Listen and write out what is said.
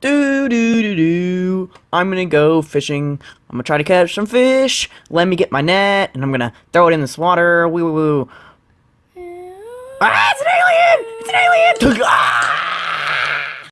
Do do do do. I'm gonna go fishing. I'm gonna try to catch some fish. Let me get my net, and I'm gonna throw it in this water. Woo woo woo. Ah, it's an alien! It's an alien! Ah!